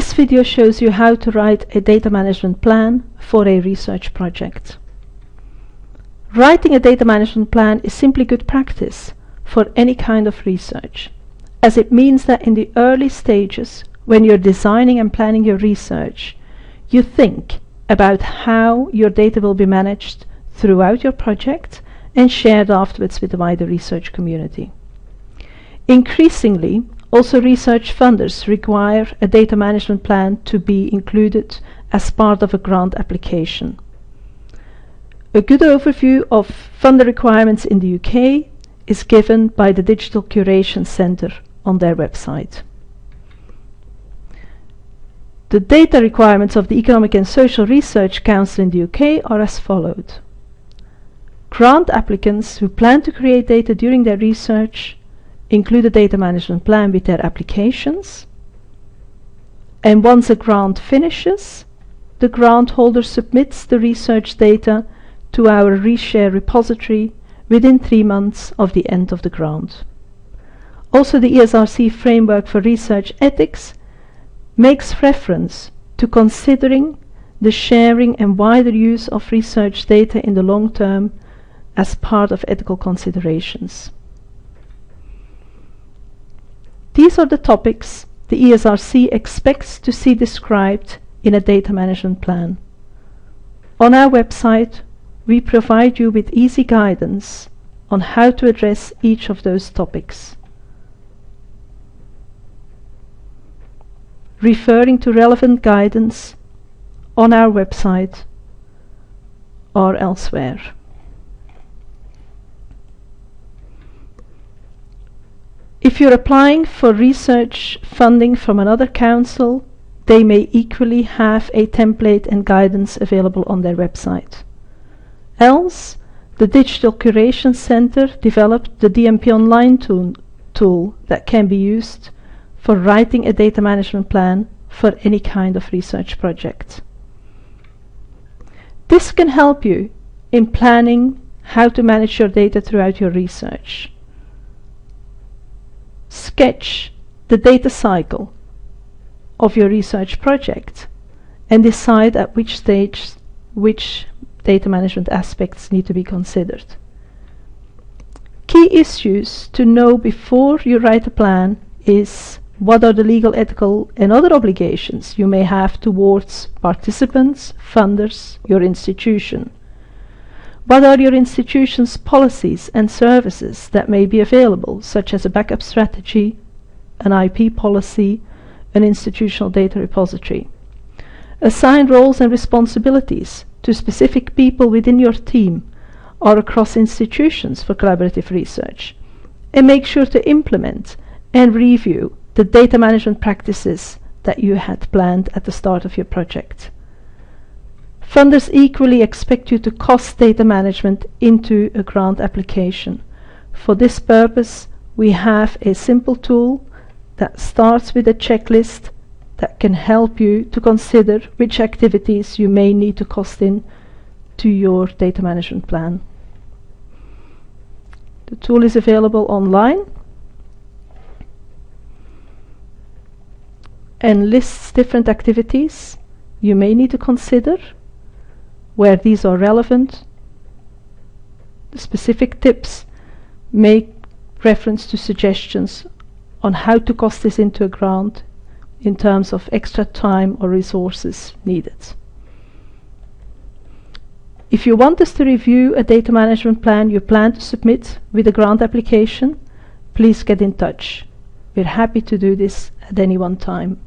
This video shows you how to write a data management plan for a research project. Writing a data management plan is simply good practice for any kind of research, as it means that in the early stages, when you're designing and planning your research, you think about how your data will be managed throughout your project and shared afterwards with the wider research community. Increasingly, also research funders require a data management plan to be included as part of a grant application. A good overview of funder requirements in the UK is given by the Digital Curation Centre on their website. The data requirements of the Economic and Social Research Council in the UK are as followed. Grant applicants who plan to create data during their research include a data management plan with their applications. And once a grant finishes, the grant holder submits the research data to our reshare repository within three months of the end of the grant. Also the ESRC framework for research ethics makes reference to considering the sharing and wider use of research data in the long term as part of ethical considerations. These are the topics the ESRC expects to see described in a data management plan. On our website, we provide you with easy guidance on how to address each of those topics. Referring to relevant guidance on our website or elsewhere. If you're applying for research funding from another council, they may equally have a template and guidance available on their website. Else, the Digital Curation Center developed the DMP Online tool, tool that can be used for writing a data management plan for any kind of research project. This can help you in planning how to manage your data throughout your research. Sketch the data cycle of your research project and decide at which stage which data management aspects need to be considered. Key issues to know before you write a plan is what are the legal, ethical and other obligations you may have towards participants, funders, your institution. What are your institution's policies and services that may be available, such as a backup strategy, an IP policy, an institutional data repository. Assign roles and responsibilities to specific people within your team or across institutions for collaborative research. And make sure to implement and review the data management practices that you had planned at the start of your project. Funders equally expect you to cost data management into a grant application. For this purpose, we have a simple tool that starts with a checklist that can help you to consider which activities you may need to cost in to your data management plan. The tool is available online and lists different activities you may need to consider where these are relevant. Specific tips make reference to suggestions on how to cost this into a grant in terms of extra time or resources needed. If you want us to review a data management plan you plan to submit with a grant application, please get in touch. We're happy to do this at any one time.